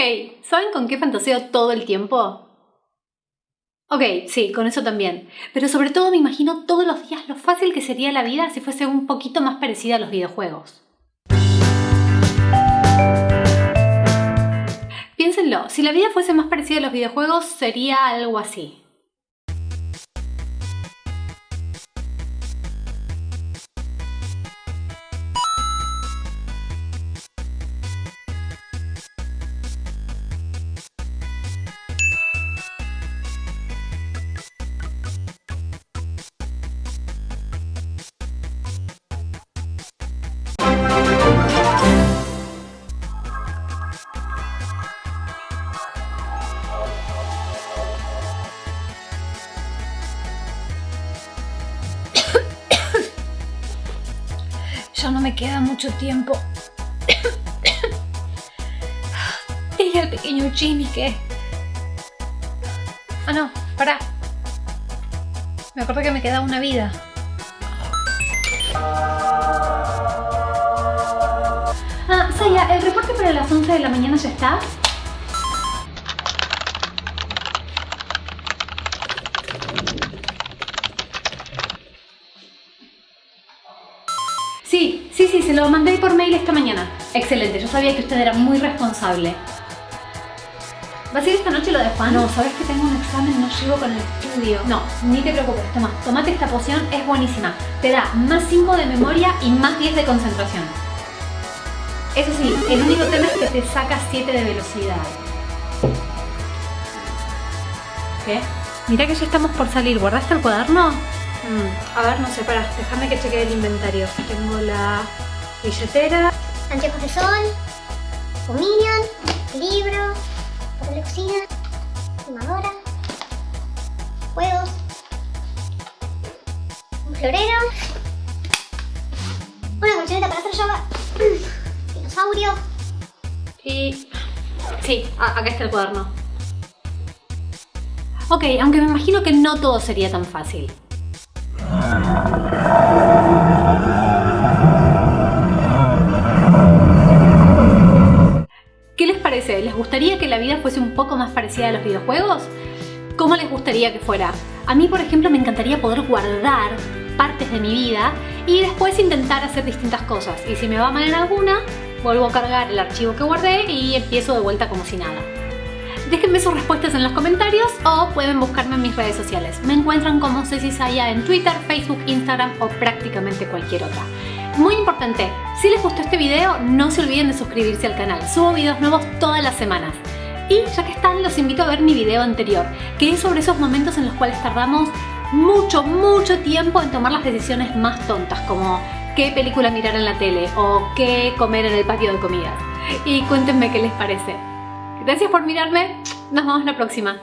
Hey, ¿saben con qué fantaseo todo el tiempo? Ok, sí, con eso también. Pero sobre todo me imagino todos los días lo fácil que sería la vida si fuese un poquito más parecida a los videojuegos. Piénsenlo, si la vida fuese más parecida a los videojuegos sería algo así. No me queda mucho tiempo. y el pequeño Jimmy que... Ah, no, pará. Me acuerdo que me queda una vida. Ah, Saya, ¿el reporte para las 11 de la mañana ya está? Sí, sí, se lo mandé por mail esta mañana. Excelente, yo sabía que usted era muy responsable. ¿Va a ir esta noche lo de Juan? No, sabes que tengo un examen, no llego con el estudio. No, ni te preocupes, toma, tomate esta poción, es buenísima. Te da más 5 de memoria y más 10 de concentración. Eso sí, el único tema es que te saca 7 de velocidad. ¿Qué? Mira que ya estamos por salir, ¿guardaste el cuaderno? Mm, a ver, no sé, para, déjame que chequee el inventario. Tengo la billetera. Anteojos de sol, un minion, libro, papel de cocina, fumadora, juegos, un florero, una colchoneta para hacer yoga, dinosaurio. Y... Sí, acá está el cuaderno. Ok, aunque me imagino que no todo sería tan fácil. ¿Qué les parece? ¿Les gustaría que la vida fuese un poco más parecida a los videojuegos? ¿Cómo les gustaría que fuera? A mí, por ejemplo, me encantaría poder guardar partes de mi vida y después intentar hacer distintas cosas. Y si me va mal en alguna, vuelvo a cargar el archivo que guardé y empiezo de vuelta como si nada. Déjenme sus respuestas en los comentarios o pueden buscarme en mis redes sociales. Me encuentran como Ceci Saya en Twitter, Facebook, Instagram o prácticamente cualquier otra. Muy importante, si les gustó este video no se olviden de suscribirse al canal. Subo videos nuevos todas las semanas. Y ya que están, los invito a ver mi video anterior, que es sobre esos momentos en los cuales tardamos mucho, mucho tiempo en tomar las decisiones más tontas, como qué película mirar en la tele o qué comer en el patio de comidas. Y cuéntenme qué les parece. Gracias por mirarme, nos vemos la próxima.